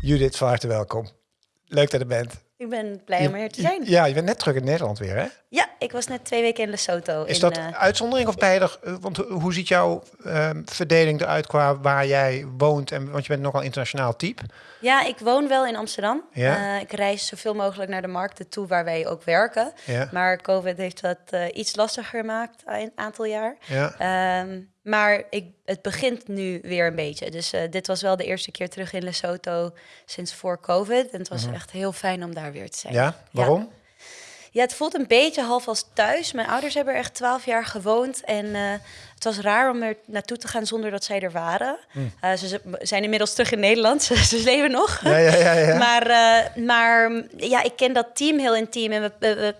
Judith, van harte welkom. Leuk dat je bent. Ik ben blij om hier te zijn. Ja, je bent net terug in Nederland weer, hè? Ja, ik was net twee weken in Lesotho. Is in, dat eh, uitzondering of er... eh, Want hoe ziet jouw ehm, verdeling eruit qua waar jij woont? En, want je bent nogal internationaal type. ja, ik woon wel in Amsterdam. Ja? Eh, ik reis zoveel mogelijk naar de markten toe waar wij ook werken. Ja. Maar COVID heeft dat iets lastiger gemaakt een aantal jaar. Ja. Ehm, maar ik, het begint nu weer een beetje. Dus eh, dit was wel de eerste keer terug in Lesotho sinds voor COVID. En het was echt heel fijn om daar weer te zijn. Mhm. Ja? Waarom? Ja, het voelt een beetje half als thuis. Mijn ouders hebben er echt twaalf jaar gewoond. En eh, het was raar om er naartoe te gaan zonder dat zij er waren. Eh, ze ze zijn inmiddels terug in Nederland. Ze, ze leven nog. Ja, ja, ja. ja. Maar, maar ja, ik ken dat team heel intiem. En we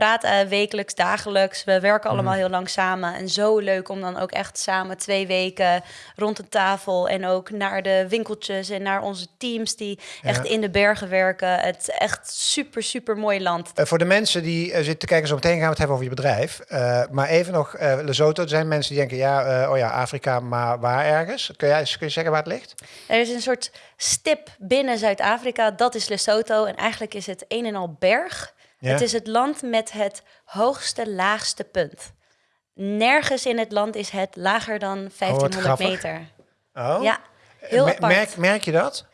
praten eh, wekelijks, dagelijks. We werken allemaal heel lang samen. En zo leuk om dan ook echt samen twee weken rond de tafel... en ook naar de winkeltjes en naar onze teams die echt in de bergen werken. Het is echt super, super mooi land. Eh, voor de mensen die eh, zitten te kijken, zo meteen gaan we het hebben over je bedrijf. Maar even nog, Lesotho, er zijn mensen die denken, ja, oh ja, Afrika, maar waar ergens? Kun, jij, kun je zeggen waar het ligt? Er is een soort stip binnen Zuid-Afrika, dat is Lesotho. En eigenlijk is het een en al berg. Ja. Het is het land met het hoogste, laagste punt. Nergens in het land is het lager dan 1500 grappig. meter. Oh? Ja, heel Me- apart. merk, merk je dat?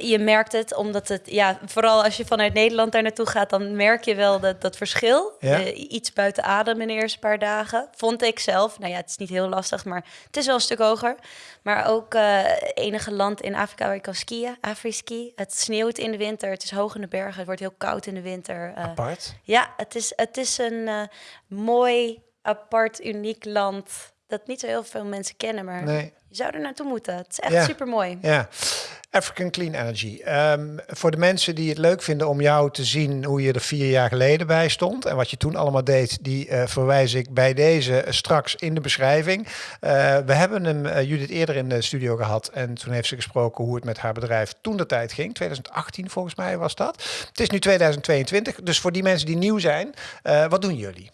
Je merkt het, omdat het, ja, vooral als je vanuit Nederland daar naartoe gaat, dan merk je wel dat, dat verschil. Ja. Eh, iets buiten adem in de eerste paar dagen. Vond ik zelf. Nou ja, het is niet heel lastig, maar het is wel een stuk hoger. Maar ook eh enige land in Afrika waar je kan skiën, Afriski. Het sneeuwt in de winter, het is hoog in de bergen, het wordt heel koud in de winter. Eh, Apart. ja, het is, het is een mooi, apart, uniek land dat niet zo heel veel mensen kennen, maar Nee. je zou er naartoe moeten. Het is echt Ja. super mooi. Ja, African Clean Energy. Ehm, voor de mensen die het leuk vinden om jou te zien hoe je er vier jaar geleden bij stond en wat je toen allemaal deed, die eh, verwijs ik bij deze straks in de beschrijving. Eh, we hebben hem eh, Judith eerder in de studio gehad en toen heeft ze gesproken hoe het met haar bedrijf toen de tijd ging. 2018 volgens mij was dat. Het is nu 2022, dus voor die mensen die nieuw zijn, wat doen jullie?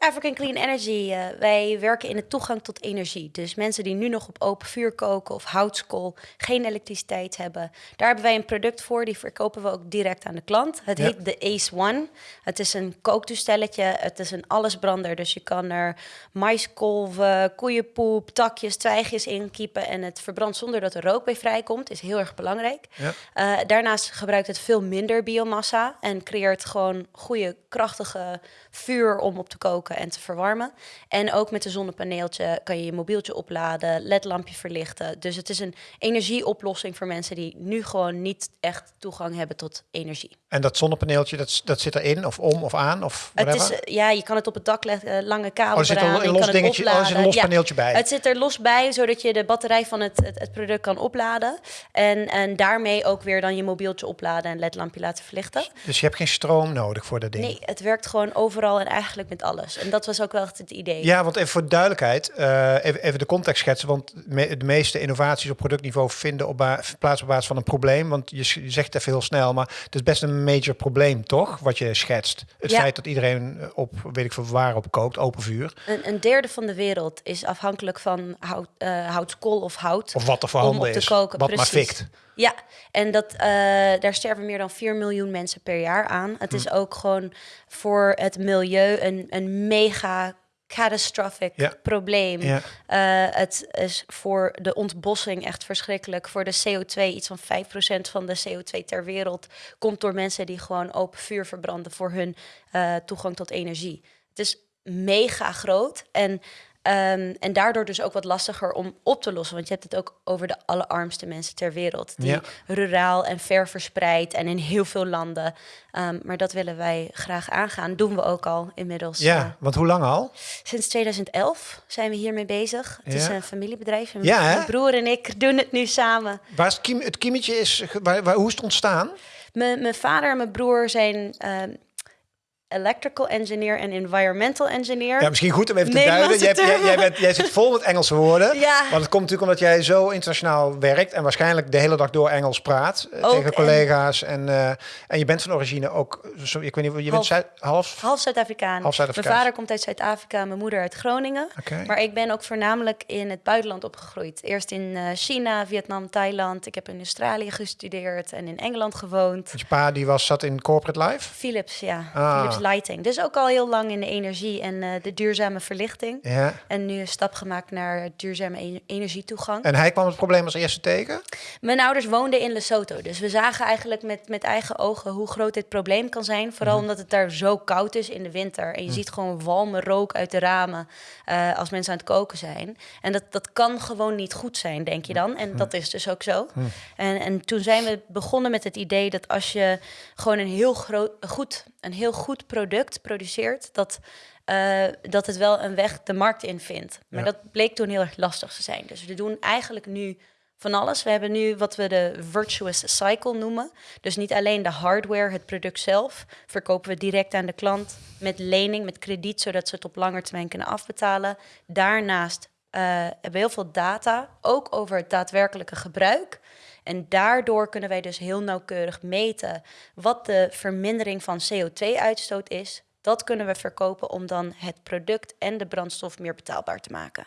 African Clean Energy, eh, wij werken in de toegang tot energie. Dus mensen die nu nog op open vuur koken of houtskool, geen elektriciteit hebben. Daar hebben wij een product voor, die verkopen we ook direct aan de klant. Het Ja. heet de Ace One. Het is een kooktoestelletje, het is een allesbrander. Dus je kan er maiskolven, koeienpoep, takjes, twijgjes in kiepen. En het verbrandt zonder dat er rook bij vrijkomt, is heel erg belangrijk. Ja. Eh, daarnaast gebruikt het veel minder biomassa en creëert gewoon goede, krachtige vuur om op te koken en te verwarmen. En ook met een zonnepaneeltje kan je je mobieltje opladen, ledlampje verlichten. Dus het is een energieoplossing voor mensen die nu gewoon niet echt toegang hebben tot energie. En dat zonnepaneeltje, dat, dat zit erin of om of aan of Het is, eh, ja, je kan het op het dak leggen, eh, lange kabel Oh, er zit een eraan, je los kan het dingetje- oh, er zit een opladen. los Ja, paneeltje bij. Het zit er los bij, zodat je de batterij van het, het, het product kan opladen. En, en daarmee ook weer dan je mobieltje opladen en ledlampje laten verlichten. Dus je hebt geen stroom nodig voor dat ding? Nee, het werkt gewoon overal en eigenlijk met alles. En dat was ook wel echt het idee. Ja, want even voor de duidelijkheid, eh, even, even de context schetsen. Want me- de meeste innovaties op productniveau vinden op plaats op basis van een probleem. Want je, je zegt het even heel snel, maar het is best een major probleem, toch? Wat je schetst. Het Ja. feit dat iedereen eh, op, weet ik veel, waar op kookt, open vuur. Een, een derde van de wereld is afhankelijk van hout, eh, houtskool of hout. Of wat er voorhanden is. koken. wat maar fikt. Ja, en dat, eh, daar sterven meer dan 4 miljoen mensen per jaar aan. Het Hm. is ook gewoon voor het milieu een, een mega catastrophic Ja. probleem. Ja. Eh, het is voor de ontbossing echt verschrikkelijk. Voor de CO2, iets van 5% van de CO2 ter wereld komt door mensen die gewoon open vuur verbranden voor hun eh, toegang tot energie. Het is mega groot en, ehm, en daardoor dus ook wat lastiger om op te lossen. Want je hebt het ook over de allerarmste mensen ter wereld. Die Ja. ruraal en ver verspreid en in heel veel landen. Ehm, maar dat willen wij graag aangaan. Doen we ook al inmiddels. Ja, eh, want hoe lang al? Sinds 2011 zijn we hiermee bezig. Het is een familiebedrijf. En Ja? Mijn broer en ik doen het nu samen. Waar is het, kiem, het kiemetje is, waar, waar, hoe is het ontstaan? Mijn, mijn vader en mijn broer zijn ehm, electrical engineer en environmental engineer. Ja, misschien goed om even te duiden. Jij, jij, jij, bent, jij zit vol met Engelse woorden. Ja. Want het komt natuurlijk omdat jij zo internationaal werkt en waarschijnlijk de hele dag door Engels praat eh, Ook, tegen en- collega's. En, eh, en je bent van origine ook, zo, ik weet niet, je bent Half. Zuid- half. Half Zuid-Afrikaan. Half Zuid-Afrikaans. Mijn vader komt uit Zuid-Afrika, mijn moeder uit Groningen. Maar ik ben ook voornamelijk in het buitenland opgegroeid. Eerst in eh, China, Vietnam, Thailand. Ik heb in Australië gestudeerd en in Engeland gewoond. Je pa die was, zat in corporate life. Philips, ja. Ah. Philips Lighting. Dus ook al heel lang in de energie en eh, de duurzame verlichting. Ja. En nu een stap gemaakt naar duurzame e- energietoegang. En hij kwam het probleem als eerste tegen. Mijn ouders woonden in Lesotho. Dus we zagen eigenlijk met, met eigen ogen hoe groot dit probleem kan zijn. Vooral Mhm. omdat het daar zo koud is in de winter. En je ziet gewoon walme rook uit de ramen eh, als mensen aan het koken zijn. En dat, dat kan gewoon niet goed zijn, denk je dan. En dat is dus ook zo. En, en toen zijn we begonnen met het idee dat als je gewoon een heel, groot, goed, een heel goed product produceert... dat eh, dat het wel een weg de markt in vindt. Maar Ja. dat bleek toen heel erg lastig te zijn. Dus we doen eigenlijk nu van alles. We hebben nu wat we de virtuous cycle noemen. Dus niet alleen de hardware, het product zelf, verkopen we direct aan de klant met lening, met krediet, zodat ze het op lange termijn kunnen afbetalen. Daarnaast eh, hebben we heel veel data, ook over het daadwerkelijke gebruik. En daardoor kunnen wij dus heel nauwkeurig meten wat de vermindering van CO2-uitstoot is. Dat kunnen we verkopen om dan het product en de brandstof meer betaalbaar te maken.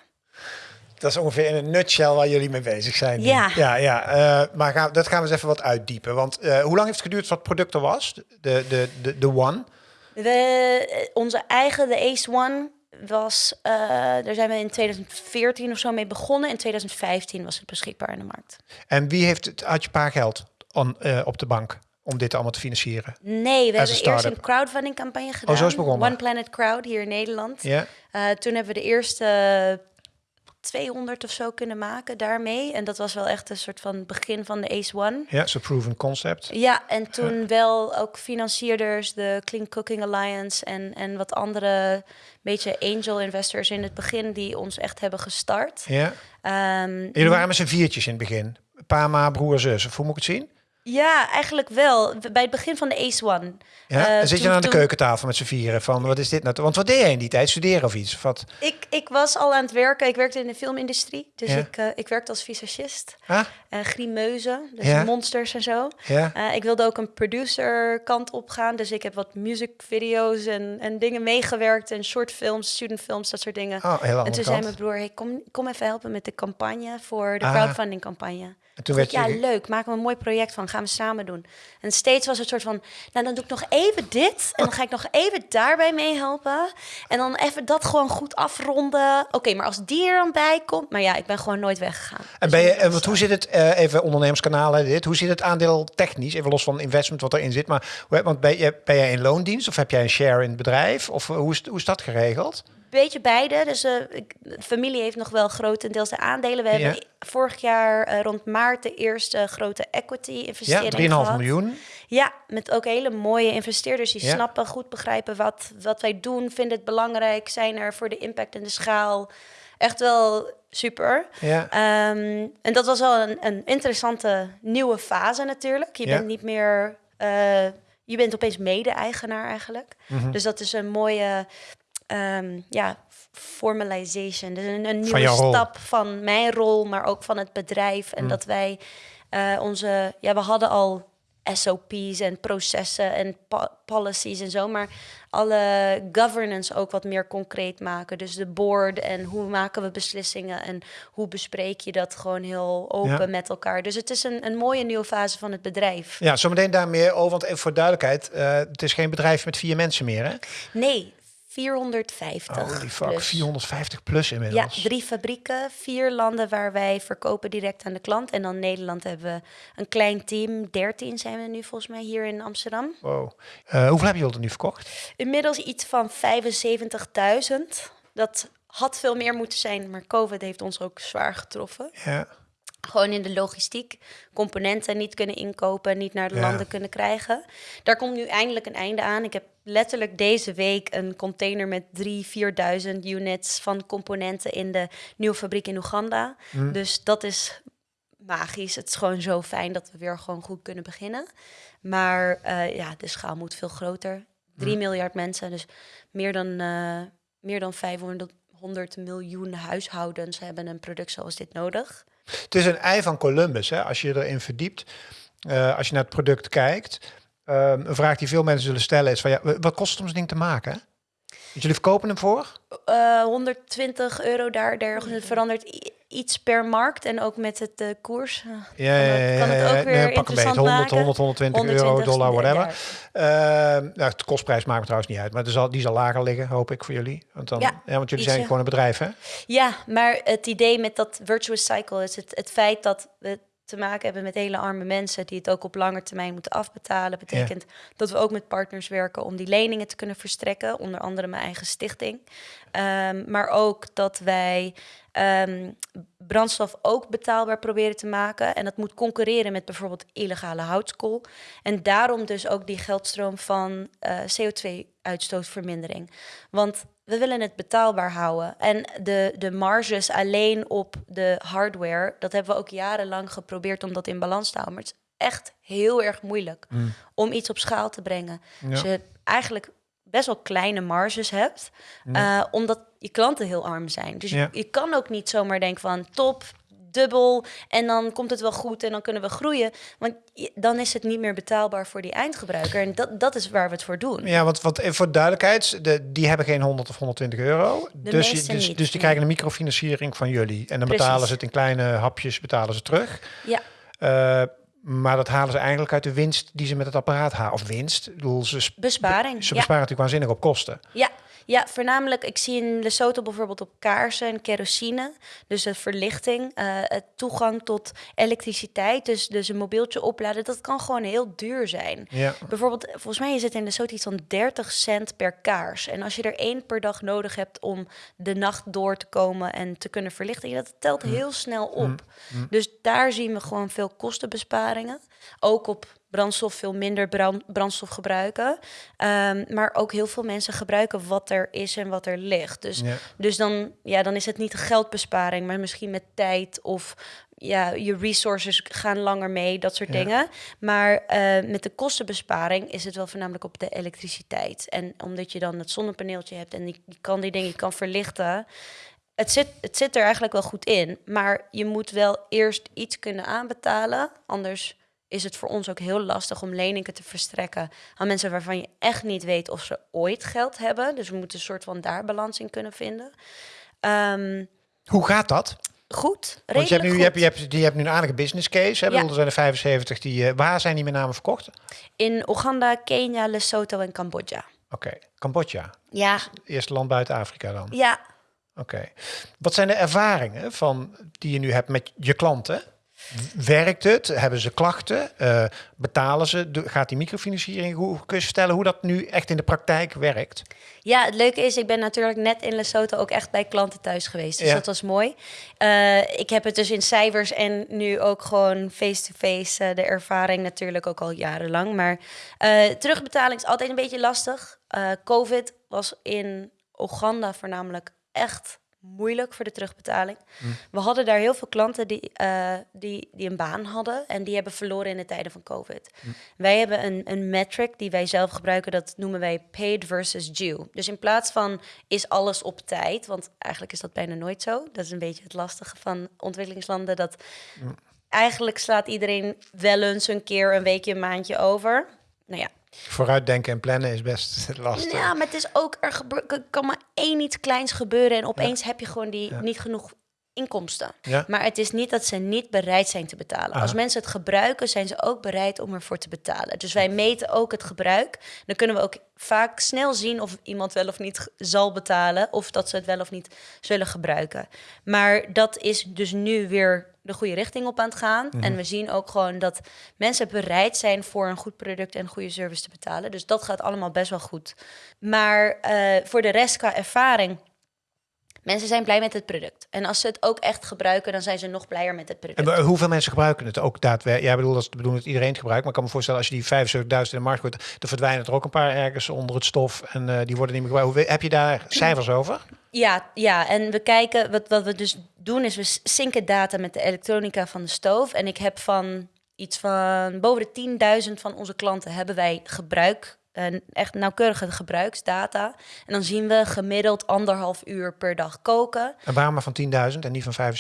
Dat is ongeveer in een nutshell waar jullie mee bezig zijn. nu. Ja. ja, ja. eh, maar gaan, dat gaan we eens even wat uitdiepen. Want eh, hoe lang heeft het geduurd wat het product er was? De, de, de, de One. We, eh, onze eigen, de Ace One, was, eh, daar zijn we in 2014 of zo mee begonnen. In 2015 was het beschikbaar in de markt. En wie heeft het, had je paar geld on, eh, op de bank om dit allemaal te financieren? Nee, we hebben eerst een crowdfunding campagne gedaan. zo is begonnen. One Planet Crowd hier in Nederland. Ja. Eh, toen hebben we de eerste 200 of zo kunnen maken daarmee. En dat was wel echt een soort van begin van de Ace One. Ja, zo proven concept. Ja, en toen wel ook financierders, de Clean Cooking Alliance en, en wat andere beetje angel investors in het begin die ons echt hebben gestart. Ja. Ehm, Jullie waren met z'n viertjes in het begin. Pa, ma, broer, zus. Of hoe moet ik het zien? Ja, eigenlijk wel. Bij het begin van de Ace One. Ja? Eh, en zit je dan aan de toen- keukentafel met z'n vieren van wat is dit nou? Want wat deed jij in die tijd? Studeren of iets? Of wat? Ik, ik was al aan het werken. Ik werkte in de filmindustrie. Dus Ja. ik, eh, ik werkte als visagist. Ah, en grimeuzen, dus Ja. monsters en zo. ja. Eh, ik wilde ook een producer kant op gaan. Dus ik heb wat musicvideo's en, en dingen meegewerkt. En shortfilms, studentfilms, dat soort dingen. Oh, en toen zei mijn broer, hey, kom, kom even helpen met de campagne voor de Ah. crowdfunding campagne. En toen werd je... ja, leuk, maken we een mooi project van, gaan we samen doen. En steeds was het soort van, nou dan doe ik nog even dit en dan ga ik nog even daarbij meehelpen. En dan even dat gewoon goed afronden. Oké, maar als die er dan bij komt, maar ja, ik ben gewoon nooit weggegaan. En Dus ben je, was en wat, hoe zit het, eh, even ondernemerskanaal, hè, dit, hoe zit het aandeel technisch, even los van investment wat erin zit, maar want ben je, ben jij in loondienst of heb jij een share in het bedrijf of eh, hoe is, hoe is dat geregeld? Beetje beide. Dus eh, ik- de familie heeft nog wel grotendeels de aandelen. We Ja. hebben vorig jaar eh, rond maart de eerste grote equity Ja, investering 3,5 gehad. miljoen. Ja, met ook hele mooie investeerders die Ja. snappen, goed begrijpen wat, wat wij doen, vinden het belangrijk, zijn er voor de impact en de schaal. Echt wel super. Ja. Ehm, en dat was wel een, een interessante nieuwe fase natuurlijk. Je Ja. bent niet meer, eh, je bent opeens mede-eigenaar eigenlijk. Mhm. Dus dat is een mooie, ehm, ja, formalization. Dus een, een nieuwe stap van mijn rol, maar ook van het bedrijf. En dat wij eh, onze, ja, we hadden al SOP's en processen en po- policies en zo, maar alle governance ook wat meer concreet maken. Dus de board en hoe maken we beslissingen en hoe bespreek je dat gewoon heel open Ja. met elkaar. Dus het is een, een mooie nieuwe fase van het bedrijf. Ja, zometeen daar meer over, want even voor duidelijkheid, eh, het is geen bedrijf met vier mensen meer, hè? Nee, 450. Holy fuck, plus. 450 plus Ja, inmiddels. drie fabrieken, vier landen waar wij verkopen direct aan de klant. En dan Nederland hebben we een klein team, 13 zijn we nu volgens mij hier in Amsterdam. Wow. Eh, hoeveel heb je er nu verkocht? Inmiddels iets van 75.000. Dat had veel meer moeten zijn, maar COVID heeft ons ook zwaar getroffen. Ja. Gewoon in de logistiek, componenten niet kunnen inkopen, niet naar de Ja. landen kunnen krijgen. Daar komt nu eindelijk een einde aan. Ik heb letterlijk deze week een container met 3.000, 4.000 units van componenten in de nieuwe fabriek in Oeganda. Hm. Dus dat is magisch. Het is gewoon zo fijn dat we weer gewoon goed kunnen beginnen. Maar eh, ja, de schaal moet veel groter. 3 miljard mensen, dus meer dan, eh, meer dan 500 100 miljoen huishoudens hebben een product zoals dit nodig. Het is een ei van Columbus, hè? als je erin verdiept. Uh, als je naar het product kijkt. Um, een vraag die veel mensen zullen stellen is van ja, wat kost het om zo'n ding te maken? Jullie verkopen hem voor? Uh, 120 euro daar, daar het verandert iets per markt en ook met het uh, koers. Ja, ja, ja, kan het ook weer nee, pak een beetje 100, 100, 120 euro, dollar, whatever. Uh, nou, de kostprijs maakt me trouwens niet uit, maar zal, die zal lager liggen, hoop ik voor jullie. Want, dan, ja, want jullie zijn gewoon een bedrijf, hè? Ja, maar het idee met dat virtuous cycle is het, het feit dat we te maken hebben met hele arme mensen die het ook op lange termijn moeten afbetalen. Betekent dat we ook met partners werken om die leningen te kunnen verstrekken, onder andere mijn eigen stichting. Um, maar ook dat wij um, brandstof ook betaalbaar proberen te maken. En dat moet concurreren met bijvoorbeeld illegale houtskool. En daarom dus ook die geldstroom van uh, CO2-uitstootvermindering. Want we willen het betaalbaar houden. En de, de marges alleen op de hardware, dat hebben we ook jarenlang geprobeerd om dat in balans te houden. Maar het is echt heel erg moeilijk mm. om iets op schaal te brengen. Ja. Als je eigenlijk best wel kleine marges hebt, uh, omdat je klanten heel arm zijn. Dus je, je, kan ook niet zomaar denken van top, dubbel en dan komt het wel goed en dan kunnen we groeien. Want dan is het niet meer betaalbaar voor die eindgebruiker. En dat, dat is waar we het voor doen. Ja, want, want voor duidelijkheid, de, die hebben geen 100 of 120 euro. De dus, je, dus, dus die krijgen een microfinanciering van jullie. En dan Precies. betalen ze het in kleine hapjes, betalen ze terug. Ja. Uh, maar dat halen ze eigenlijk uit de winst die ze met het apparaat halen. Of winst, ik bedoel, ze, Besparing. Ze besparen ja. natuurlijk waanzinnig op kosten. Ja, ja, voornamelijk, ik zie in Lesotho bijvoorbeeld op kaarsen en kerosine. Dus de verlichting, uh, het toegang tot elektriciteit. Dus, dus een mobieltje opladen, dat kan gewoon heel duur zijn. Ja. Bijvoorbeeld, volgens mij is het in Lesotho iets van 30 cent per kaars. En als je er één per dag nodig hebt om de nacht door te komen en te kunnen verlichten, dat telt heel snel op. Mm. Dus daar zien we gewoon veel kostenbesparingen. Ook op brandstof veel minder brand, brandstof gebruiken. Um, maar ook heel veel mensen gebruiken wat er is en wat er ligt. Dus, ja. dus dan, ja, dan is het niet geldbesparing, maar misschien met tijd of ja, je resources gaan langer mee, dat soort Ja. dingen. Maar uh, met de kostenbesparing is het wel voornamelijk op de elektriciteit. En omdat je dan het zonnepaneeltje hebt en die, je kan die dingen je kan verlichten. Het zit, het zit er eigenlijk wel goed in, maar je moet wel eerst iets kunnen aanbetalen. Anders is het voor ons ook heel lastig om leningen te verstrekken aan mensen waarvan je echt niet weet of ze ooit geld hebben. Dus we moeten een soort van daar balans in kunnen vinden. Um, Hoe gaat dat? goed, Want je hebt, nu, je, hebt, je, hebt, je hebt nu een aardige business case. Hè? Ja. Er zijn er 75 die... Uh, waar zijn die met name verkocht? Oké, In Oeganda, Kenia, Lesotho en Cambodja. Cambodja. Ja, Eerste land buiten Afrika dan. ja, Oké. Wat zijn de ervaringen van, die je nu hebt met je klanten? Werkt het? Hebben ze klachten? Eh, betalen ze? Gaat die microfinanciering? Hoe kun je vertellen hoe dat nu echt in de praktijk werkt? Ja, het leuke is, ik ben natuurlijk net in Lesotho ook echt bij klanten thuis geweest. Dus Ja. dat was mooi. Eh, ik heb het dus in cijfers en nu ook gewoon face-to-face eh, de ervaring natuurlijk ook al jarenlang. Maar terugbetaling is altijd een beetje lastig. Covid was in Oeganda voornamelijk echt moeilijk voor de terugbetaling. We hadden daar heel veel klanten die, eh, die, die een baan hadden en die hebben verloren in de tijden van COVID. Wij hebben een, een metric die wij zelf gebruiken, dat noemen wij paid versus due. Dus in plaats van is alles op tijd, want eigenlijk is dat bijna nooit zo. Dat is een beetje het lastige van ontwikkelingslanden, dat eigenlijk slaat iedereen wel eens een keer een weekje, een maandje over. Nou ja, Vooruitdenken en plannen is best lastig. ja, maar het is ook, er gebe- kan maar één iets kleins gebeuren en opeens heb je gewoon die Ja. niet genoeg inkomsten. Ja. Maar het is niet dat ze niet bereid zijn te betalen. Als mensen het gebruiken, zijn ze ook bereid om ervoor te betalen. Dus wij meten ook het gebruik. Dan kunnen we ook vaak snel zien of iemand wel of niet zal betalen, of dat ze het wel of niet zullen gebruiken. Maar dat is dus nu weer de goede richting op aan het gaan. En we zien ook gewoon dat mensen bereid zijn voor een goed product en goede service te betalen. Dus dat gaat allemaal best wel goed. Maar eh, voor de rest qua ervaring. Mensen zijn blij met het product. En als ze het ook echt gebruiken, dan zijn ze nog blijer met het product. En hoeveel mensen gebruiken het ook daadwerkelijk? Ja, ik bedoel, dat bedoeling dat iedereen het gebruikt. Maar ik kan me voorstellen, als je die 75.000 in de markt gooit, dan verdwijnen er ook een paar ergens onder het stof. En eh, die worden niet meer gebruikt. Hoe- Heb je daar cijfers over? Ja, ja, en we kijken, wat, wat we dus doen, is we synken data met de elektronica van de stoof. En ik heb van iets van boven de 10.000 van onze klanten hebben wij gebruik uh, echt nauwkeurige gebruiksdata. En dan zien we gemiddeld anderhalf uur per dag koken. En waarom maar van 10.000 en niet van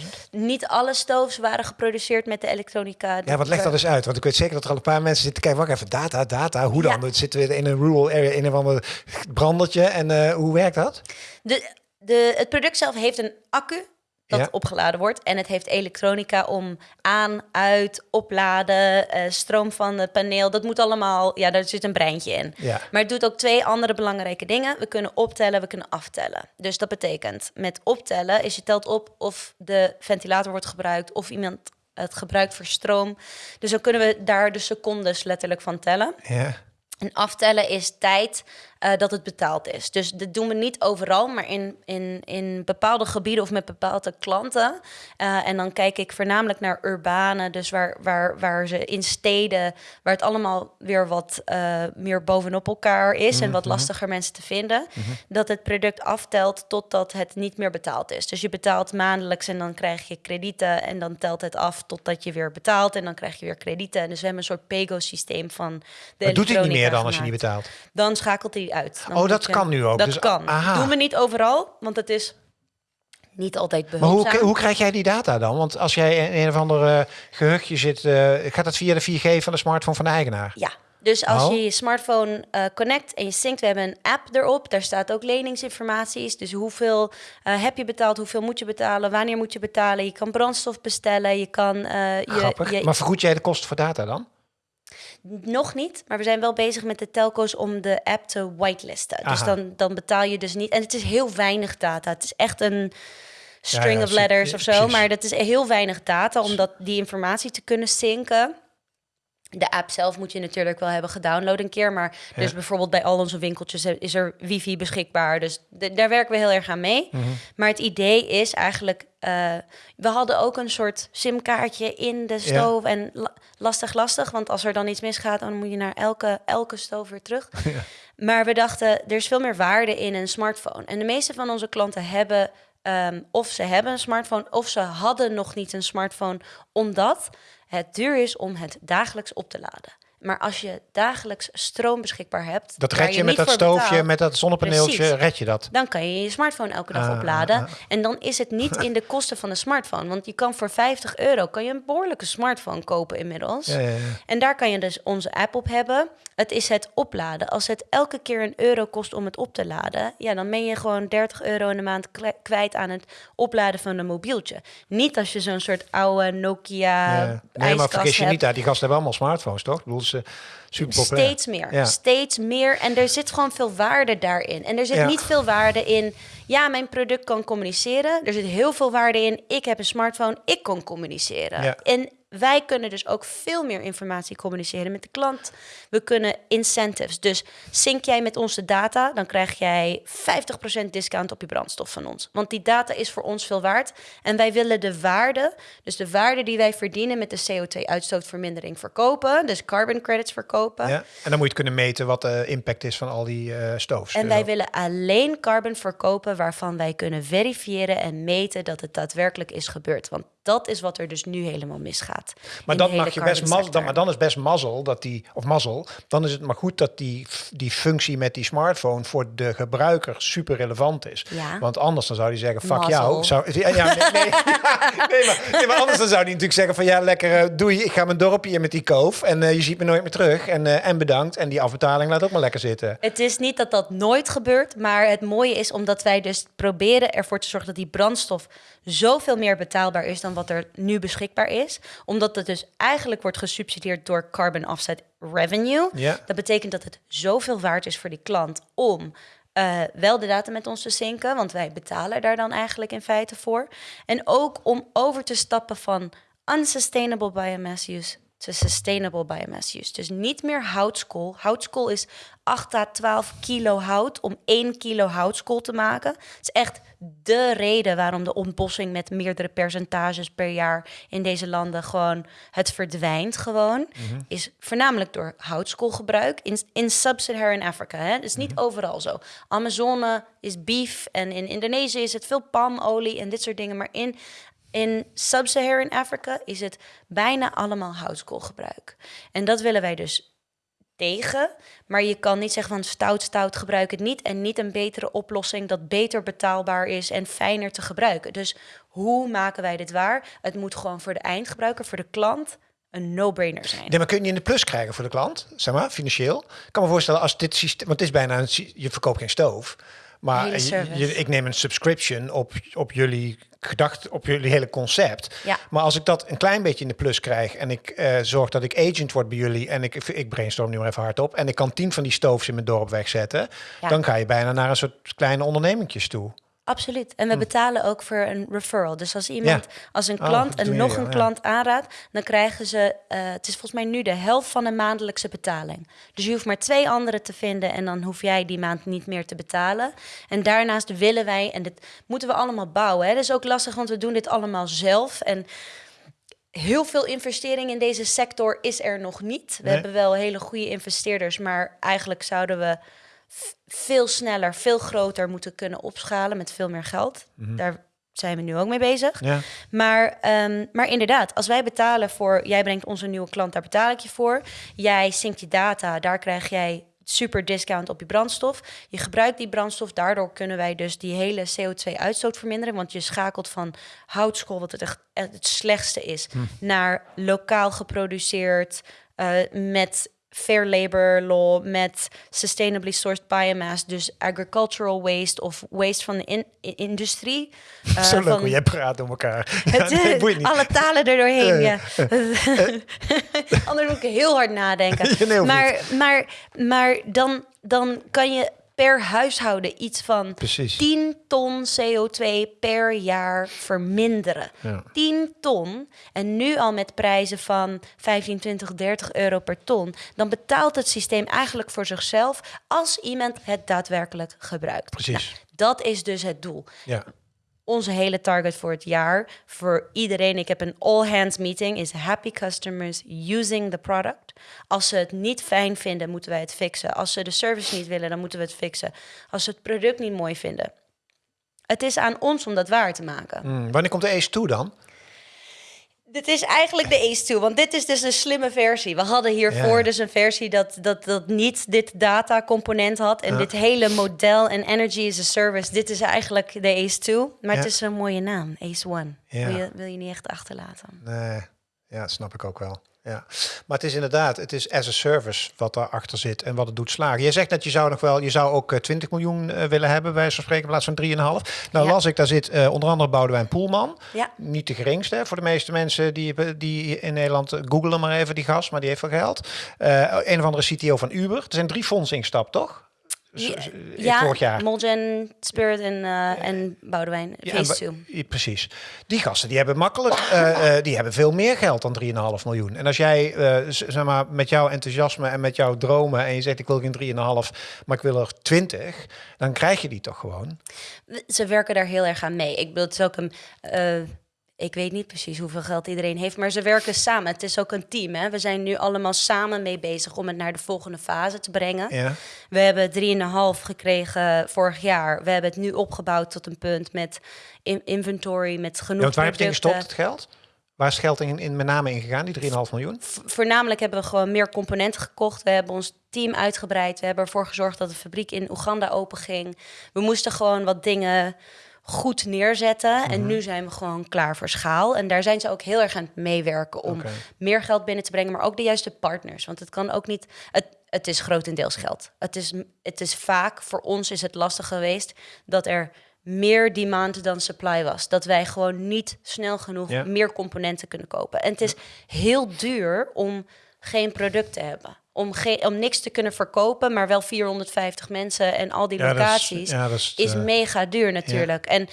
75.000? Niet alle stoves waren geproduceerd met de elektronica. Ja, wat legt dat eens uit? Want ik weet zeker dat er al een paar mensen zitten kijken. Wacht even, data, data. Hoe dan? Ja. Zitten we in een rural area, in een ander brandertje. En uh, hoe werkt dat? De, de, het product zelf heeft een accu dat opgeladen wordt. En het heeft elektronica om aan, uit, opladen, uh, stroom van het paneel. Dat moet allemaal, ja, daar zit een breintje in. Ja. Maar het doet ook twee andere belangrijke dingen. We kunnen optellen, we kunnen aftellen. Dus dat betekent, met optellen is je telt op of de ventilator wordt gebruikt, of iemand het gebruikt voor stroom. Dus dan kunnen we daar de secondes letterlijk van tellen. Ja. En aftellen is tijd uh, dat het betaald is. Dus dat doen we niet overal, maar in, in, in bepaalde gebieden of met bepaalde klanten. Uh, en dan kijk ik voornamelijk naar urbane, dus waar, waar, waar ze in steden, waar het allemaal weer wat uh, meer bovenop elkaar is en wat mhm. lastiger mensen te vinden, mm -hmm. dat het product aftelt totdat het niet meer betaald is. Dus je betaalt maandelijks en dan krijg je kredieten en dan telt het af totdat je weer betaalt en dan krijg je weer kredieten. En dus we hebben een soort pego-systeem van de doet hij niet meer dan als je niet betaalt? Dan schakelt hij uit. oh, dat kan nu ook. Dat dus, kan. Aha. Doen we niet overal, want het is niet altijd Maar behulpzaam. hoe, hoe krijg jij die data dan? Want als jij in een of ander uh, gehuchtje zit, uh, gaat dat via de 4G van de smartphone van de eigenaar? Ja. Dus als Oh. je je smartphone uh, connect en je synct, we hebben een app erop. Daar staat ook leningsinformaties. Dus hoeveel uh, heb je betaald, hoeveel moet je betalen, wanneer moet je betalen. Je kan brandstof bestellen, je kan... Uh, je, Grappig. je, Maar vergoed jij de kosten voor data dan? Nog niet, maar we zijn wel bezig met de telco's om de app te whitelisten. Dus dan, dan betaal je dus niet. En het is heel weinig data. Het is echt een string Ja, ja, of letters of zo. precies. Maar dat is heel weinig data om dat, die informatie te kunnen synken. De app zelf moet je natuurlijk wel hebben gedownload een keer. Maar Ja. dus bijvoorbeeld bij al onze winkeltjes is er wifi beschikbaar. Dus daar werken we heel erg aan mee. Mhm. Maar het idee is eigenlijk... eh, we hadden ook een soort simkaartje in de stoof. En la- lastig, lastig. Want als er dan iets misgaat... dan moet je naar elke, elke stoof weer terug. Maar we dachten, er is veel meer waarde in een smartphone. En de meeste van onze klanten hebben... ehm, of ze hebben een smartphone... of ze hadden nog niet een smartphone... omdat het duur is om het dagelijks op te laden. Maar als je dagelijks stroom beschikbaar hebt... Dat red je, met dat stoofje, betaalt, met dat zonnepaneeltje, Precies. red je dat. dan kan je je smartphone elke dag Ah, opladen. ah. En dan is het niet in de kosten van de smartphone. Want je kan voor 50 euro kan je een behoorlijke smartphone kopen inmiddels. Ja, ja, ja. En daar kan je dus onze app op hebben. Het is het opladen. Als het elke keer een euro kost om het op te laden, ja, dan ben je gewoon 30 euro in de maand kwijt aan het opladen van een mobieltje. Niet als je zo'n soort oude Nokia. Nee, maar vergis je hebt. niet, daar, die gasten hebben allemaal smartphones, toch? Ik bedoel, ze super populair. Steeds meer. Ja. Steeds meer. En er zit gewoon veel waarde daarin. En er zit Ja. niet veel waarde in. Ja, mijn product kan communiceren. Er zit heel veel waarde in. Ik heb een smartphone. Ik kan communiceren. En wij kunnen dus ook veel meer informatie communiceren met de klant. We kunnen incentives. Dus sync jij met onze data, dan krijg jij 50% discount op je brandstof van ons. Want die data is voor ons veel waard. En wij willen de waarde, dus de waarde die wij verdienen met de CO2-uitstootvermindering verkopen. Dus carbon credits verkopen. Ja. En dan moet je het kunnen meten wat de impact is van al die stoves. En Dus wij willen alleen carbon verkopen waarvan wij kunnen verifiëren en meten dat het daadwerkelijk is gebeurd. Want dat is wat er dus nu helemaal misgaat. Maar dat mag je best mazzel, dan, maar dan is best mazzel dat die, of mazzel, dan is het maar goed dat die, die functie met die smartphone voor de gebruiker super relevant is. Ja. Want anders dan zou die zeggen, fuck Mazzel. jou. Zou, ja, ja, nee, nee, nee, maar, nee, maar anders dan zou die natuurlijk zeggen van ja, lekker eh, doei, ik ga mijn dorpje in met die koof en eh, je ziet me nooit meer terug en, eh, en bedankt. En die afbetaling laat ook maar lekker zitten. Het is niet dat dat nooit gebeurt, maar het mooie is omdat wij dus proberen ervoor te zorgen dat die brandstof zoveel meer betaalbaar is dan wat er nu beschikbaar is. Omdat het dus eigenlijk wordt gesubsidieerd door carbon offset revenue. Ja. Dat betekent dat het zoveel waard is voor die klant om eh, wel de data met ons te zinken, want wij betalen daar dan eigenlijk in feite voor. En ook om over te stappen van unsustainable biomass use to sustainable biomass use. Dus niet meer houtskool. Houtskool is 8 à 12 kilo hout om 1 kilo houtskool te maken. Het is echt de reden waarom de ontbossing met meerdere percentages per jaar in deze landen gewoon het verdwijnt gewoon. Is voornamelijk door houtskoolgebruik in, in sub-Saharan Afrika. Hè? Het is niet overal zo. Amazone is beef en in Indonesië is het veel palmolie en dit soort dingen. Maar in in Sub-Saharan Afrika is het bijna allemaal houtskoolgebruik. En dat willen wij dus tegen. Maar je kan niet zeggen van stout, stout, gebruik het niet. En niet een betere oplossing dat beter betaalbaar is en fijner te gebruiken. Dus hoe maken wij dit waar? Het moet gewoon voor de eindgebruiker, voor de klant, een no-brainer zijn. Nee, maar kun je in de plus krijgen voor de klant, zeg maar, financieel? Ik kan me voorstellen als dit systeem, want het is bijna een, je verkoopt geen stoof. Maar je, ik neem een subscription op, op jullie gedacht, op jullie hele concept. Ja. Maar als ik dat een klein beetje in de plus krijg en ik eh, zorg dat ik agent word bij jullie en ik, ik brainstorm nu maar even hardop en ik kan tien van die stoofs in mijn dorp wegzetten, Ja. dan ga je bijna naar een soort kleine ondernemingjes toe. Absoluut. En we betalen ook voor een referral. Dus als iemand, als een Oh, klant en nog een ja. klant aanraadt, dan krijgen ze, eh, het is volgens mij nu de helft van een maandelijkse betaling. Dus je hoeft maar twee anderen te vinden en dan hoef jij die maand niet meer te betalen. En daarnaast willen wij, en dit moeten we allemaal bouwen. Hè. Dat is ook lastig, want we doen dit allemaal zelf. En heel veel investering in deze sector is er nog niet. We Nee. hebben wel hele goede investeerders, maar eigenlijk zouden we veel sneller, veel groter moeten kunnen opschalen met veel meer geld. Daar zijn we nu ook mee bezig. Ja. Maar, ehm, maar inderdaad, als wij betalen voor, jij brengt onze nieuwe klant, daar betaal ik je voor. Jij synct je data, daar krijg jij super discount op je brandstof. Je gebruikt die brandstof, daardoor kunnen wij dus die hele CO2-uitstoot verminderen. Want je schakelt van houtskool, wat het echt het slechtste is, naar lokaal geproduceerd eh, met fair labor law, met sustainably sourced biomass, dus agricultural waste of waste van de in- industrie. eh, Zo leuk van- hoe jij praat door elkaar. het, Ja, nee, alle talen er doorheen, Eh, ja. Anders moet ik heel hard nadenken. Nee, maar maar, maar dan, dan kan je per huishouden iets van Precies. 10 ton CO2 per jaar verminderen. Ja. 10 ton. En nu al met prijzen van 15, 20, 30 euro per ton. Dan betaalt het systeem eigenlijk voor zichzelf als iemand het daadwerkelijk gebruikt. Precies. Nou, dat is dus het doel Ja. Onze hele target voor het jaar voor iedereen. Ik heb een all hands meeting. Is happy customers using the product. Als ze het niet fijn vinden, moeten wij het fixen. Als ze de service niet willen, dan moeten we het fixen. Als ze het product niet mooi vinden. Het is aan ons om dat waar te maken. Hmm, wanneer komt de Ace 2 dan? Dit is eigenlijk de Ace 2, want dit is dus een slimme versie. We hadden hiervoor Ja. dus een versie dat, dat, dat niet dit data-component had. En dit hele model en energy as a service, dit is eigenlijk de Ace 2. Maar het is een mooie naam, Ace 1. Ja. Wil, je, wil je niet echt achterlaten. Nee, ja, dat snap ik ook wel. Ja. Maar het is inderdaad, het is as a service wat daarachter zit en wat het doet slagen. Je zegt dat je zou nog wel, je zou ook eh, 20 miljoen eh, willen hebben, bij zo'n spreken, in plaats van 3,5. Nou Ja. las ik, daar zit eh, onder andere Boudewijn Poelman. Ja. Niet de geringste voor de meeste mensen die, die in Nederland, eh, google hem maar even die gast, maar die heeft wel geld. Eh, een of andere CTO van Uber. Er zijn drie fondsen ingestapt, toch? Z- Ja, vorig jaar. Molgen, Spirit en, eh, en Boudewijn. Ja, Phase en 2. ba- ja, precies. Die gasten die hebben makkelijk, eh, eh, die hebben veel meer geld dan 3,5 miljoen. En als jij, eh, zeg maar, met jouw enthousiasme en met jouw dromen en je zegt ik wil geen 3,5, maar ik wil er 20, dan krijg je die toch gewoon. Ze werken daar heel erg aan mee. Ik bedoel, het is ook een... ik weet niet precies hoeveel geld iedereen heeft, maar ze werken samen. Het is ook een team. Hè? We zijn nu allemaal samen mee bezig om het naar de volgende fase te brengen. Ja. We hebben 3,5 gekregen vorig jaar. We hebben het nu opgebouwd tot een punt met in- inventory, met genoeg Ja, waar heb je gestopt, het geld? Waar is geld in, in met name in gegaan, die 3,5 miljoen? Voornamelijk hebben we gewoon meer componenten gekocht. We hebben ons team uitgebreid. We hebben ervoor gezorgd dat de fabriek in Oeganda open ging. We moesten gewoon wat dingen goed neerzetten. En nu zijn we gewoon klaar voor schaal. En daar zijn ze ook heel erg aan het meewerken om meer geld binnen te brengen, maar ook de juiste partners. Want het kan ook niet. Het, het is grotendeels geld. Het is, het is vaak, voor ons is het lastig geweest dat er meer demand dan supply was. Dat wij gewoon niet snel genoeg Ja. meer componenten kunnen kopen. En het is heel duur om geen product te hebben. Om, om niks te kunnen verkopen, maar wel 450 mensen en al die Ja, dat is- locaties ja, dat is, is eh, mega duur natuurlijk. En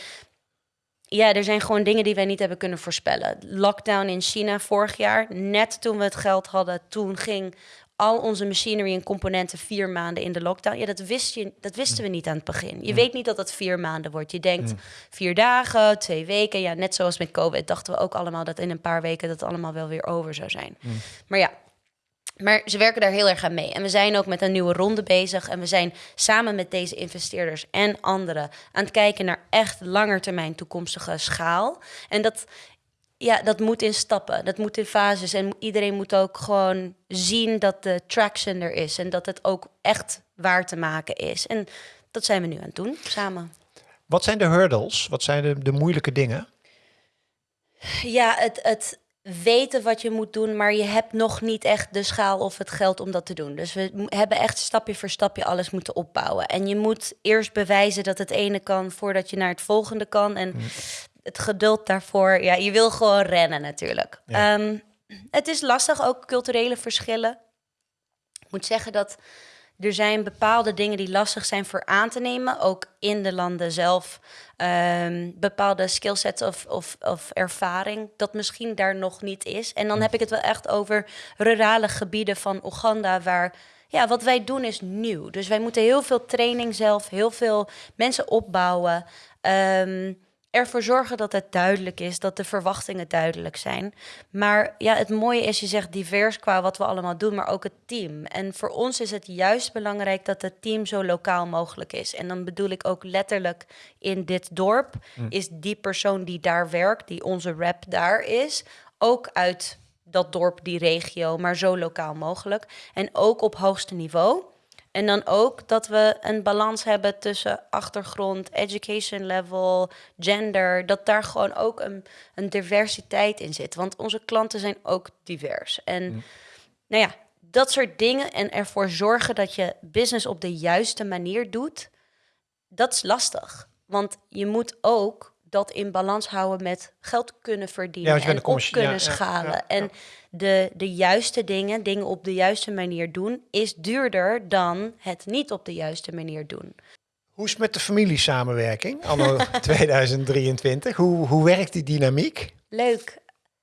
ja, er zijn gewoon dingen die wij niet hebben kunnen voorspellen. Lockdown in China vorig jaar, net toen we het geld hadden, toen ging al onze machinery en componenten vier maanden in de lockdown. Ja, dat, wist je, dat wisten we niet aan het begin. Je weet niet dat het vier maanden wordt. Je denkt vier dagen, twee weken. Ja, net zoals met COVID dachten we ook allemaal dat in een paar weken dat allemaal wel weer over zou zijn. Maar ja, maar ze werken daar heel erg aan mee. En we zijn ook met een nieuwe ronde bezig. En we zijn samen met deze investeerders en anderen aan het kijken naar echt langetermijn toekomstige schaal. En dat ja, dat moet in stappen. Dat moet in fases. En iedereen moet ook gewoon zien dat de traction er is. En dat het ook echt waar te maken is. En dat zijn we nu aan het doen, samen. Wat zijn de hurdles? Wat zijn de, de moeilijke dingen? Ja, het, het weten wat je moet doen, maar je hebt nog niet echt de schaal of het geld om dat te doen. Dus we hebben echt stapje voor stapje alles moeten opbouwen. En je moet eerst bewijzen dat het ene kan voordat je naar het volgende kan. En het geduld daarvoor, ja, je wil gewoon rennen natuurlijk. Ja. Ehm, het is lastig, ook culturele verschillen. Ik moet zeggen dat er zijn bepaalde dingen die lastig zijn voor aan te nemen, ook in de landen zelf. Ehm, bepaalde skillsets of, of, of ervaring dat misschien daar nog niet is. En dan heb ik het wel echt over rurale gebieden van Oeganda, waar ja, wat wij doen is nieuw. Dus wij moeten heel veel training zelf, heel veel mensen opbouwen. Ehm, ervoor zorgen dat het duidelijk is, dat de verwachtingen duidelijk zijn. Maar ja, het mooie is, je zegt divers qua wat we allemaal doen, maar ook het team. En voor ons is het juist belangrijk dat het team zo lokaal mogelijk is. En dan bedoel ik ook letterlijk in dit dorp, is die persoon die daar werkt, die onze rep daar is, ook uit dat dorp, die regio, maar zo lokaal mogelijk. En ook op hoogste niveau. En dan ook dat we een balans hebben tussen achtergrond, education level, gender. Dat daar gewoon ook een, een diversiteit in zit. Want onze klanten zijn ook divers. En nou ja, dat soort dingen en ervoor zorgen dat je business op de juiste manier doet, dat is lastig. Want je moet ook dat in balans houden met geld kunnen verdienen Ja, en op kunnen ja, schalen. ja. En de, de juiste dingen, dingen op de juiste manier doen, is duurder dan het niet op de juiste manier doen. Hoe is het met de familiesamenwerking anno 2023? Hoe, hoe werkt die dynamiek? Leuk.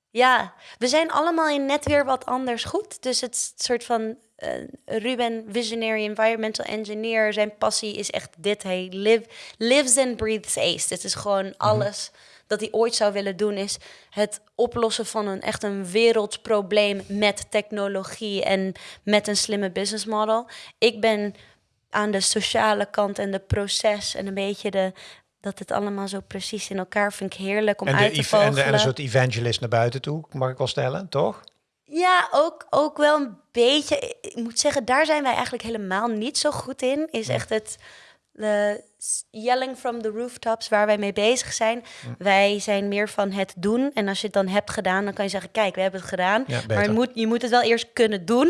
Ja, we zijn allemaal in net weer wat anders goed. Dus het soort van Ruben, visionary environmental engineer. Zijn passie is echt dit. Hij live, lives and breathes ACE. Dit is gewoon alles dat hij ooit zou willen doen. Is het oplossen van een echt een wereldprobleem met technologie en met een slimme business model. Ik ben aan de sociale kant en de proces en een beetje de dat het allemaal zo precies in elkaar vind ik heerlijk om En, uit te ev- en, vogelen. en een soort evangelist naar buiten toe, mag ik wel stellen, toch? Ja, ook, ook wel een beetje. Ik moet zeggen, daar zijn wij eigenlijk helemaal niet zo goed in. Is echt het de s- yelling from the rooftops waar wij mee bezig zijn. Wij zijn meer van het doen. En als je het dan hebt gedaan, dan kan je zeggen: Kijk, we hebben het gedaan. Ja, maar je moet, je moet het wel eerst kunnen doen.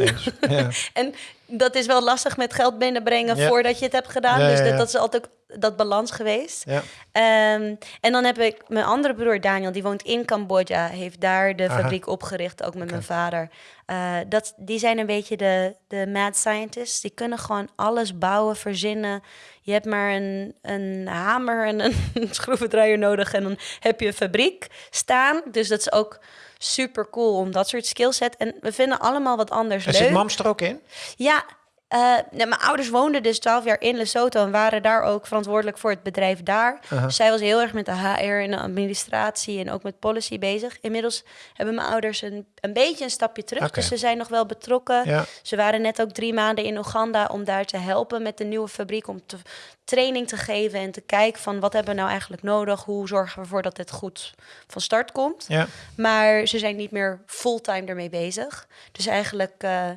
Ja. en dat is wel lastig met geld binnenbrengen voordat je het hebt gedaan. Dus dat, dat is altijd dat balans geweest. Ja. Ehm, en dan heb ik mijn andere broer Daniel, die woont in Cambodja, heeft daar de Aha. fabriek opgericht, ook met mijn vader. Eh, dat, die zijn een beetje de, de mad scientists. Die kunnen gewoon alles bouwen, verzinnen. Je hebt maar een, een hamer en een schroevendraaier nodig en dan heb je een fabriek staan. Dus dat is ook super cool om dat soort skillset. En we vinden allemaal wat anders En leuk. zit Mams er ook in? Ja, eh, nee, mijn ouders woonden dus 12 jaar in Lesotho en waren daar ook verantwoordelijk voor het bedrijf daar. Dus zij was heel erg met de HR en de administratie en ook met policy bezig. Inmiddels hebben mijn ouders een, een beetje een stapje terug, dus ze zijn nog wel betrokken. Ja. Ze waren net ook drie maanden in Oeganda om daar te helpen met de nieuwe fabriek, om te, training te geven en te kijken van wat hebben we nou eigenlijk nodig, hoe zorgen we ervoor dat dit goed van start komt. Ja. Maar ze zijn niet meer fulltime ermee bezig. Dus eigenlijk, eh,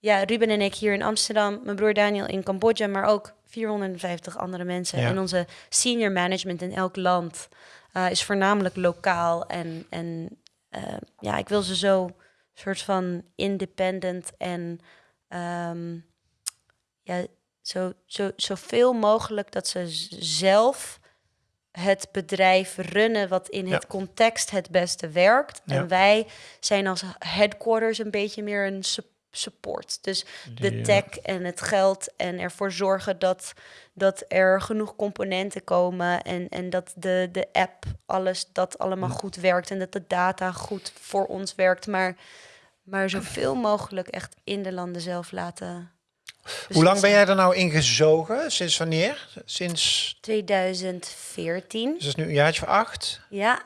ja, Ruben en ik hier in Amsterdam, mijn broer Daniel in Cambodja, maar ook 450 andere mensen. Ja. En onze senior management in elk land eh, is voornamelijk lokaal. En, en eh, ja, ik wil ze zo soort van independent en ehm, ja, zo, zo, zoveel mogelijk dat ze zelf het bedrijf runnen wat in Ja. het context het beste werkt. Ja. En wij zijn als headquarters een beetje meer een su- support. Dus de tech en het geld en ervoor zorgen dat, dat er genoeg componenten komen en, en dat de, de app, alles, dat allemaal goed werkt en dat de data goed voor ons werkt. Maar, maar zoveel mogelijk echt in de landen zelf laten. Hoe lang ben jij er nou ingezogen? Sinds wanneer? Sinds, 2014. dus dat is nu een jaartje of acht. Ja,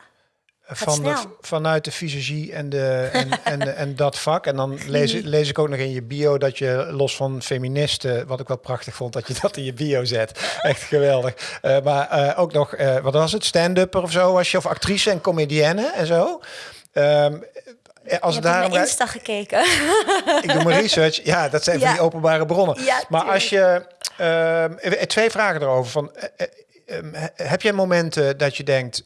van de, snel. vanuit de fysiologie en, de, en, en, en dat vak. En dan lees, lees ik ook nog in je bio dat je los van feministen, wat ik wel prachtig vond, dat je dat in je bio zet. Echt geweldig. Eh, maar eh, ook nog, eh, wat was het, stand-upper of zo was je, of actrice en comedienne en zo. Eh, als daarom mijn gaat- Insta gekeken. ik doe mijn research. Ja, dat zijn van die openbare bronnen. Ja, maar als je... ehm, eh, twee vragen erover. Van, eh, eh, ehm, he- heb jij momenten dat je denkt...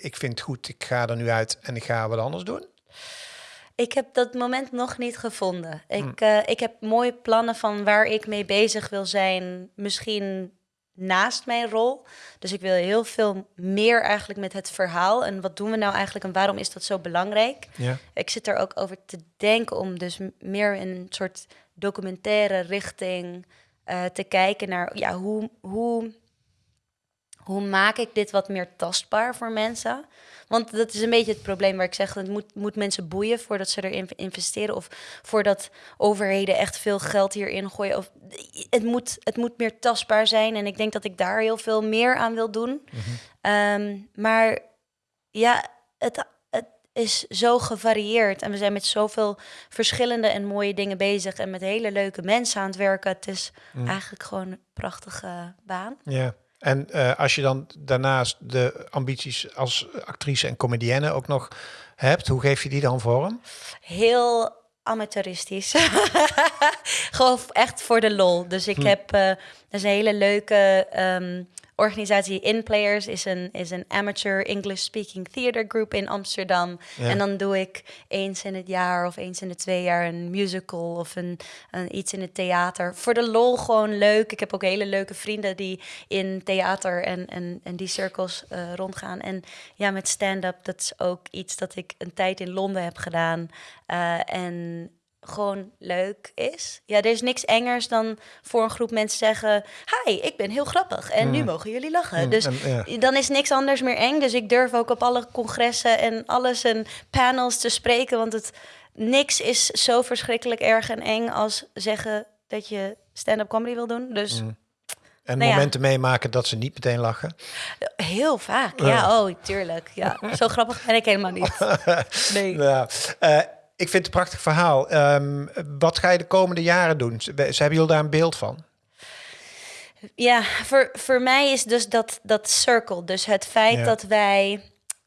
ik vind het goed, ik ga er nu uit en ik ga wat anders doen? Ik heb dat moment nog niet gevonden. Ik, Hmm. eh, ik heb mooie plannen van waar ik mee bezig wil zijn. Misschien naast mijn rol. Dus ik wil heel veel meer eigenlijk met het verhaal. En wat doen we nou eigenlijk en waarom is dat zo belangrijk? Ja. Ik zit er ook over te denken om dus meer in een soort documentaire richting eh, te kijken naar ja, hoe, hoe, hoe maak ik dit wat meer tastbaar voor mensen? Want dat is een beetje het probleem waar ik zeg, het moet, moet mensen boeien voordat ze erin investeren of voordat overheden echt veel geld hierin gooien. Of, het, moet, het moet meer tastbaar zijn en ik denk dat ik daar heel veel meer aan wil doen. Ehm, maar ja, het, het is zo gevarieerd en we zijn met zoveel verschillende en mooie dingen bezig en met hele leuke mensen aan het werken. Het is eigenlijk gewoon een prachtige baan. ja. En eh, als je dan daarnaast de ambities als actrice en comedienne ook nog hebt, hoe geef je die dan vorm? Heel amateuristisch. Gewoon echt voor de lol. Dus ik heb eh, dat is een hele leuke ehm, organisatie. InPlayers is een, is een amateur English speaking theater group in Amsterdam. Ja. En dan doe ik eens in het jaar of eens in de twee jaar een musical of een, een iets in het theater. Voor de lol gewoon leuk. Ik heb ook hele leuke vrienden die in theater en, en, en die cirkels eh, rondgaan. En ja, met stand-up, dat is ook iets dat ik een tijd in Londen heb gedaan. Eh, en gewoon leuk is. Ja, er is niks engers dan voor een groep mensen zeggen... Hi, ik ben heel grappig en nu mogen jullie lachen. Mm, Dus en, ja. dan is niks anders meer eng. Dus ik durf ook op alle congressen en alles en panels te spreken. Want het, niks is zo verschrikkelijk erg en eng als zeggen dat je stand-up comedy wil doen. Dus Mm. En Nou ja. momenten meemaken dat ze niet meteen lachen. heel vaak. Ja, oh, tuurlijk. Ja, zo grappig ben ik helemaal niet. Nee. Ja, eh, ik vind het een prachtig verhaal. Ehm, wat ga je de komende jaren doen? Ze, hebben jullie daar een beeld van? Ja, voor, voor mij is dus dat, dat circle. Dus het feit Ja. dat wij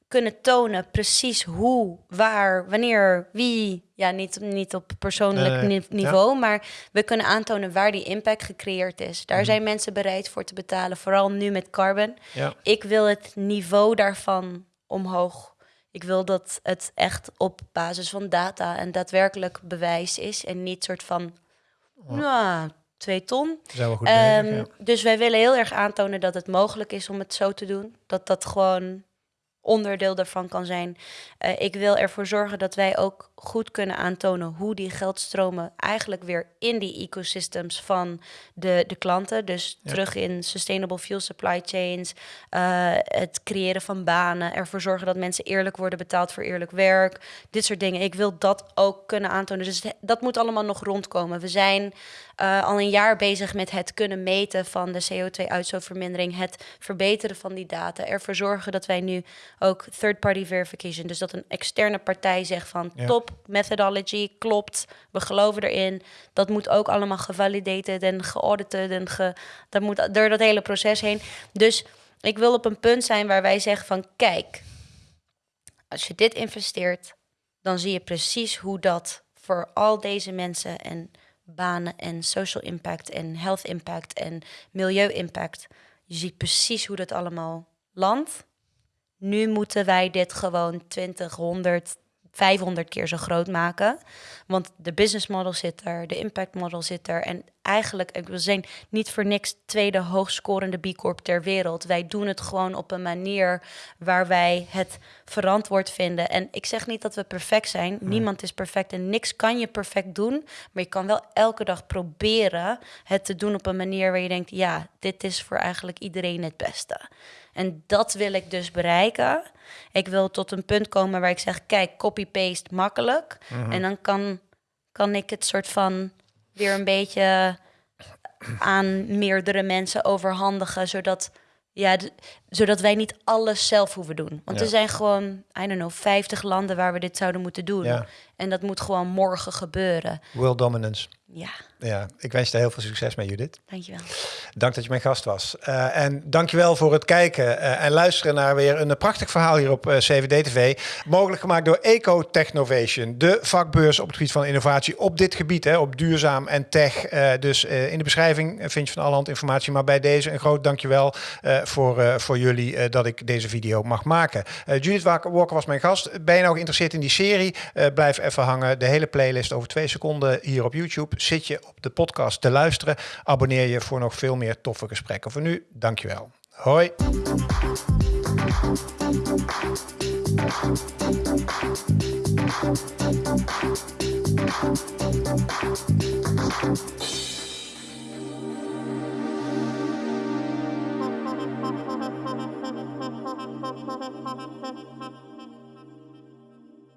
kunnen tonen precies hoe, waar, wanneer, wie. Ja, niet, niet op persoonlijk Nee, niveau, maar we kunnen aantonen waar die impact gecreëerd is. Mhm. Daar zijn mensen bereid voor te betalen, vooral nu met carbon. Ja. Ik wil het niveau daarvan omhoog. Ik wil dat het echt op basis van data en daadwerkelijk bewijs is en niet soort van, nou, twee ton. Bezig, ja. Dus wij willen heel erg aantonen dat het mogelijk is om het zo te doen. Dat dat gewoon onderdeel daarvan kan zijn. Eh, ik wil ervoor zorgen dat wij ook goed kunnen aantonen hoe die geldstromen eigenlijk weer in die ecosystems van de, de klanten, dus terug in sustainable fuel supply chains, eh, het creëren van banen, ervoor zorgen dat mensen eerlijk worden betaald voor eerlijk werk, dit soort dingen. Ik wil dat ook kunnen aantonen. Dus dat moet allemaal nog rondkomen. We zijn eh, al een jaar bezig met het kunnen meten van de CO2-uitstootvermindering, het verbeteren van die data, ervoor zorgen dat wij nu ook third-party verification, dus dat een externe partij zegt van Ja. top methodology, klopt, we geloven erin. Dat moet ook allemaal gevalidated en geaudited en ge, dat moet door dat hele proces heen. Dus ik wil op een punt zijn waar wij zeggen van kijk, als je dit investeert, dan zie je precies hoe dat voor al deze mensen en banen en social impact en health impact en milieu impact. Je ziet precies hoe dat allemaal landt. Nu moeten wij dit gewoon 20, 100, 500 keer zo groot maken. Want de business model zit er, de impact model zit er. En eigenlijk, ik- we zijn niet voor niks tweede hoogscorende B Corp ter wereld. Wij doen het gewoon op een manier waar wij het verantwoord vinden. En ik zeg niet dat we perfect zijn. Niemand is perfect en niks kan je perfect doen. Maar je kan wel elke dag proberen het te doen op een manier waar je denkt: ja, dit is voor eigenlijk iedereen het beste. En dat wil ik dus bereiken. Ik wil tot een punt komen waar ik zeg: kijk, copy-paste makkelijk. En dan kan, kan ik het soort van weer een beetje aan meerdere mensen overhandigen, zodat ja, zodat wij niet alles zelf hoeven doen. Want Ja. er zijn gewoon, I don't know, 50 landen waar we dit zouden moeten doen. Ja. En dat moet gewoon morgen gebeuren. World dominance. Ja, Ja, ik wens je heel veel succes mee, Judith. dankjewel. Dank dat je mijn gast was. Eh, en dankjewel voor het kijken eh, en luisteren naar weer een prachtig verhaal hier op eh, CVD-TV. Mogelijk gemaakt door Eco Technovation, de vakbeurs op het gebied van innovatie op dit gebied, hè, op duurzaam en tech. Dus in de beschrijving vind je van allerhand informatie. Maar bij deze een groot dankjewel voor, voor jullie dat ik deze video mag maken. Judith Walker was mijn gast. Ben je nou geïnteresseerd in die serie? Blijf even hangen. De hele playlist over twee seconden hier op YouTube. Zit je op de podcast te luisteren? Abonneer je voor nog veel meer toffe gesprekken. Voor nu, dankjewel. Hoi. Thank you.